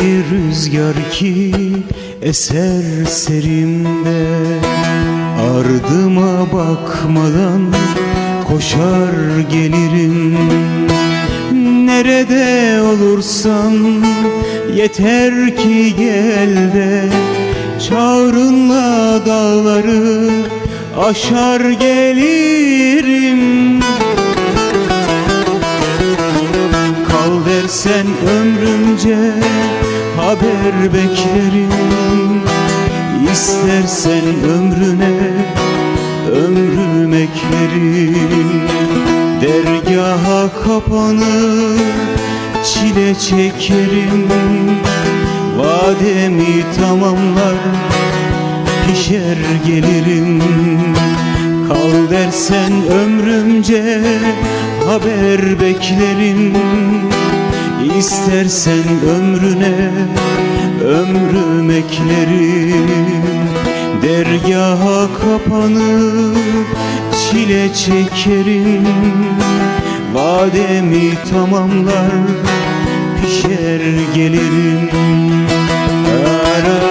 rüzgar ki eser serimde Ardıma bakmadan koşar gelirim. Nerede olursan yeter ki gel de Çağrınla dağları aşar gelirim Dersen ömrümce haber beklerim. İstersen ömrüne ömrüm eklerim. Dergaha kapanır çile çekerim. Vademi tamamlar pişer gelirim. Kal dersen ömrümce haber beklerim İstersen ömrüne ömrüm eklerim. Dergaha kapanıp çile çekerim. Vademi tamamlar pişer gelirim. Ararara,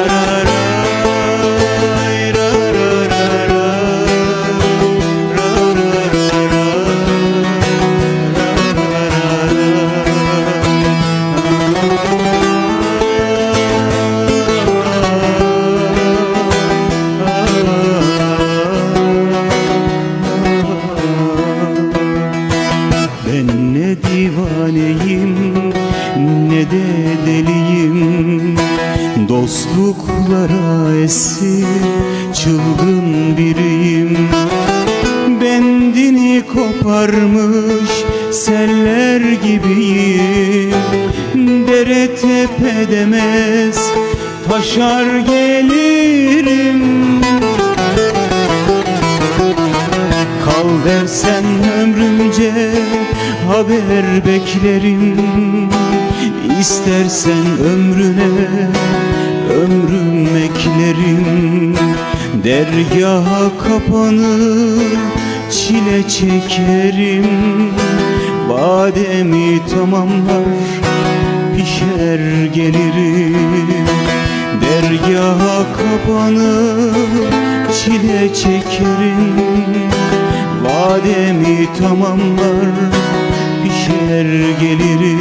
divaneyim ne de deliyim. Dostluklara esir çılgın biriyim. Bendini koparmış seller gibiyim. Dere tepe demez taşar gelirim. Kal dersen haber beklerim. İstersen ömrüne ömrüm eklerim. Dergaha kapanır çile çekerim. Bademi tamamlar pişer gelirim. Dergaha kapanır çile çekerim. Vademi tamamlar gelirim